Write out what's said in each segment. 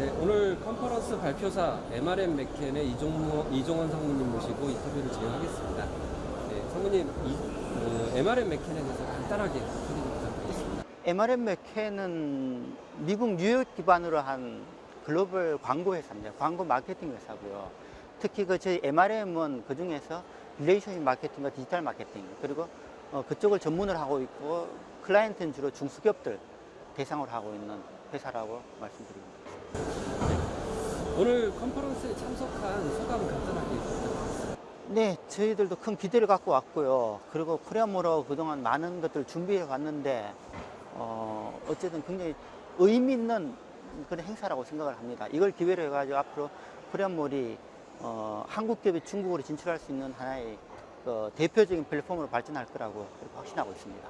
네, 오늘 컨퍼런스 발표사 MRM 맥켄의 이종모, 이종원 상무님 모시고 인터뷰를 진행하겠습니다. 네, 상무님, 이, 어, MRM 맥켄에 대해서 간단하게 소개 좀 부탁드리겠습니다. MRM 맥켄은 미국 뉴욕 기반으로 한 글로벌 광고 회사입니다. 광고 마케팅 회사고요. 특히 그 저희 MRM은 그 중에서 relationship 마케팅과 디지털 마케팅 그리고 어, 그쪽을 전문을 하고 있고 클라이언트는 주로 중소기업들 대상으로 하고 있는 회사라고 말씀드립니다. 오늘 컨퍼런스에 참석한 소감 간단하게 부탁드리겠습니다. 네, 저희들도 큰 기대를 갖고 왔고요. 그리고 코리아몰로 그동안 많은 것들을 준비해 왔는데, 어, 어쨌든 굉장히 의미 있는 그런 행사라고 생각을 합니다. 이걸 기회로 해가지고 앞으로 코리아몰이 어, 한국 기업이 중국으로 진출할 수 있는 하나의 그 대표적인 플랫폼으로 발전할 거라고 확신하고 있습니다.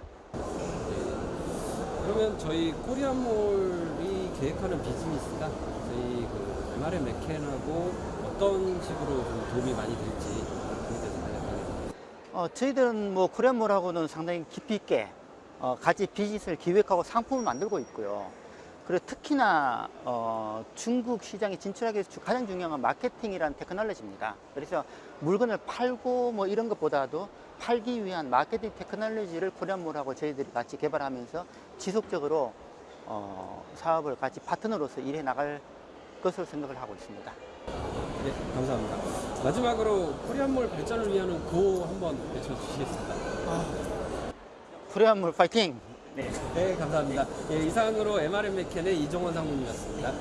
그러면 저희 코리안몰이 계획하는 비즈니스가 저희 그 MRM 맥켄하고 어떤 식으로 좀 도움이 많이 될지 어, 저희들은 뭐 코리아몰하고는 상당히 깊이 있게 어, 같이 비즈니스를 기획하고 상품을 만들고 있고요. 그리고 특히나 어, 중국 시장에 진출하기 위해서 주- 가장 중요한 건 마케팅이라는 테크놀로지입니다. 그래서 물건을 팔고 뭐 이런 것보다도 팔기 위한 마케팅 테크놀로지를 코리아몰하고 저희들이 같이 개발하면서 지속적으로 어, 사업을 같이 파트너로서 일해 나갈 것으로 생각을 하고 있습니다. 네, 감사합니다. 마지막으로 코리아몰 발전을 위한 고 한번 외쳐주시겠습니다. 코리아몰 파이팅! 네. 네, 감사합니다. 예, 이상으로 MRM 맥켄의 이종원 상무님이었습니다.